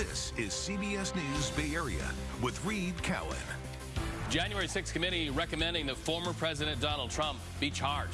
This is CBS News Bay Area with Reed Cowan. January 6th committee recommending that former President Donald Trump be charged.